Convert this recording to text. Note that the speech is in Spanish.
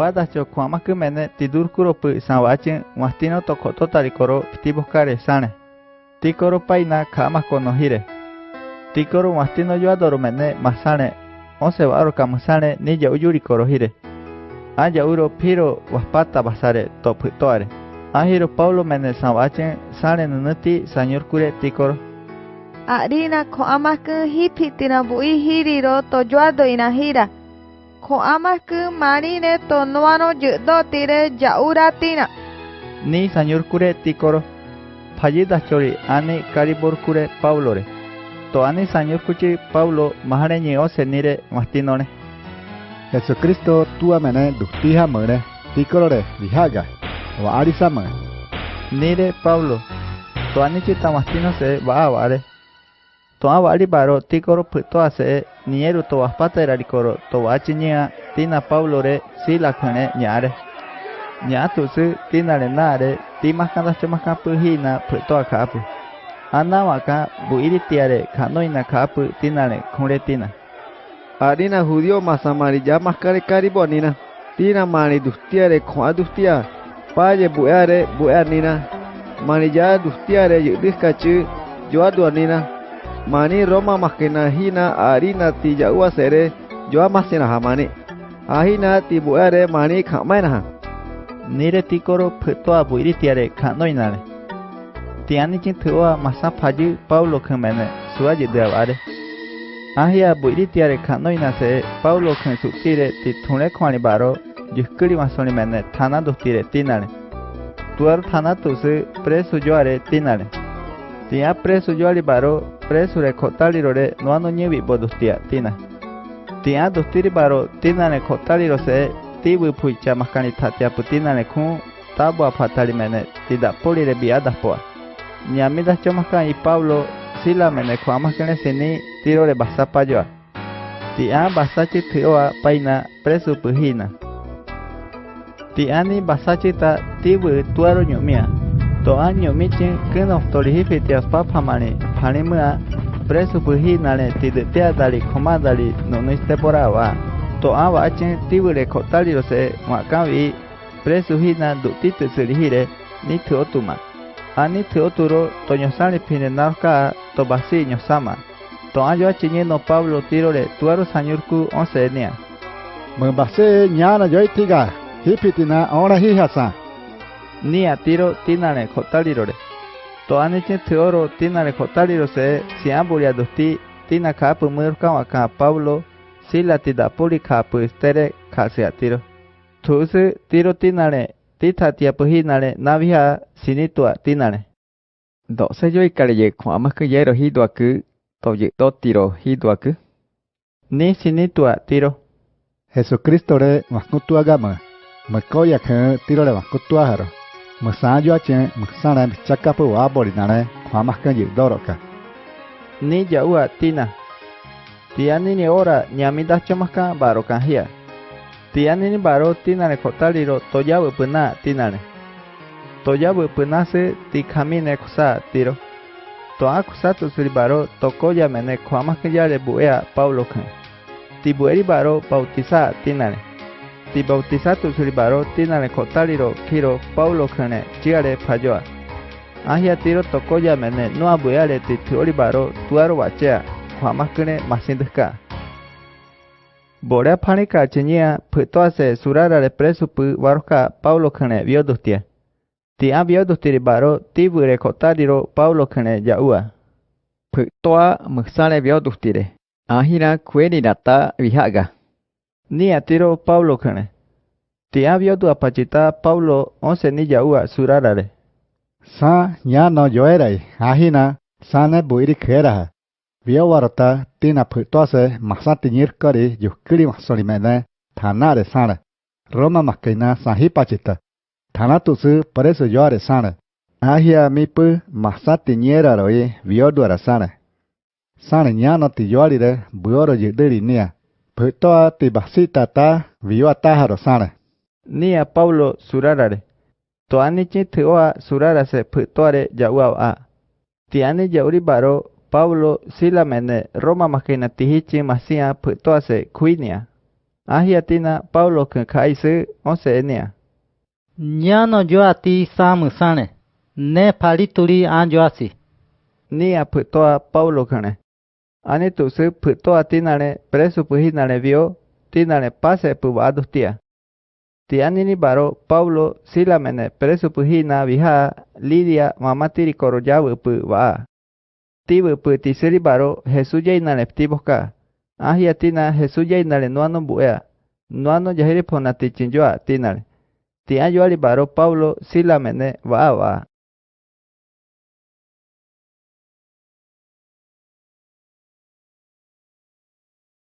Pata chokuama kymene tidurkuropi savachin uastino tokototarikoro ptivoskare sane. Tikoro paina kama konohire. Tikoro uastino mene masane osewaruka masane nija ujuri koro hire aja uro piro waspata basare topitoare. Ahiro Paulo mene savachin sane nunuti sanyorkure tikoro. Arina koamakun hipitinabuihiriro hira. Bui hiriro to joado inahira. Ko amaku marine to noano judo tire jauratina. Ni señor kure tikoro. Pallida chori ani karibor kure Paulo re. To ani señor kuchi Paulo mahare ni ose nire mastinone. Jesucristo tua mene duktiha mene tikoro re vihaga. Wa arisa mene. Nire Paulo. To ani chita mastino se va Tuan wali baro tikoro pitoase nieru to waspata erarikoro to wachinia tina paulore sila kane nyare. Nyatusu tina renare timaskanda semakan puhina pitoa kapu. Ana waka buiritiare kanoina kapu tinare kuretina. Arina judío más amarilla más care caribonina. Tina mani dustiare koa dustia. Paye bueare bueanina. Manilla dustiare yudis kachu yoaduanina. Mani Roma makina hina arina ti jaua sere yo amasina hamani. Ahina ti bueare mani kamaina ha. Nire tikoro puto a buiri tiare kanoina re. Tiani chin tuwa masa paju Paulo kemene suwa avare. Ahia buiri tiare kanoina se Paulo ken sutire ti thune kwani baro yuskuri masoni mene thana dustire tinare. Tuar thana tusu preso joare tinare. Tia preso joari baro preso re kotaliro re noano nyebi bodustia tina. Tia dustiri baro tinare kotaliro se tibu puicha maskani tatia putinare kun tabo apatali mene tida poli re biadas poa. Nyamida chomaskan y Pablo sila mene kwamaskene sini tiro re basapa joa. Tia basachi tioa paina preso puhina. Tiani basachi ta tibu tuaro nyumia. To año michin keno Palimea, prețul hihnale, tideteadali, comadali, no nu este porava. To ava acen tibule cotaliro se makavi, prețul hina dutite sirihire, niti otuma. Aniti oturo, to nyosali pinenarca, to basi nyosama. To ayo achinyeno Pablo tirole, tuaro sanyurku once enia. Mbase nyana yoitiga, hipitina ora hihasa. Nia tiro tinale cotalirore. To aniche teoro tinare kotaliro se si amburia dusti tina kapu murka waka Pablo sila tida puri kapu estere kasi a tiro. Tuse tiro tinare tita tiapu hinare navia sinitua tinare. Do se yo ikare kwa amaku yero hiduaku to ye do tiro hiduaku. Ni sinitua tiro. Jesucristo re maskutua gama. Makoya ke tiro re maskutua haro. Mxanyoachen mxaremb chakapu aborinare kuamahkanyi doroka. Ni yaua tina. Tiani ni ora ñamita chomahka baro kanjia. Tiani ni baro tinare kotaliro toyawe tina. tinare. Toyawe puna se tikamine kusa tiro. Toa kusatu siri baro tokoya mene kuamahkanyare buea paulo kan. Tibueri baro bautisa tina ne. di bautizatu silbaro tinale kotaliro kiro paulo kene chiare pajoa. ahia tiro tokoya mene no abueare titio libaro tuaro wachea, jamás kane masindeka. borea panika chenia pitoase surara de presu pu waroka paulo kene biodustia. ti a biodustiri baro tibure kotaliro paulo kene jaua. pitoa musale biodustire. ahira kue ni data wihaga. ni atiro Pablo kane. Ti avio tu apachita Pablo onse ni yaua surarare. Sa ya no yoerai, ahina, sane buiri kera. Vio warta tina putose masati nirkori yukiri masolimene thanare sana. Roma makaina sahi pachita. Thanatusu paresu yoare sana. Ahia mipu masati nyera roi vio duara sana. Sana nyano ti yoarire buoro yudiri nia. Phytoa tibasitata viwata harosara. Nia Paulo surarare. Toanichi tioa surarase phytoare yauau a. Tiani yauri baro Paulo silamene Roma makina masia phytoase kuinia. Ahiatina Paulo kankaisu osenia. Nyano yoati samusane. Ne palituri anjoasi. Nia phytoa Paulo kane. Ani tu se putoa tinane preso puhinane vio tinane pase pu vadustia. Tianini baro Paulo silamene preso puhina viha Lidia mamatiri korojawu pu va. Tibu pu tiseri baro Jesús jainale ptiboka. Ahia tina Jesús jainale nuano buea. Nuano jahiri ponati chinjoa tinale. Tian baro Paulo silamene va va.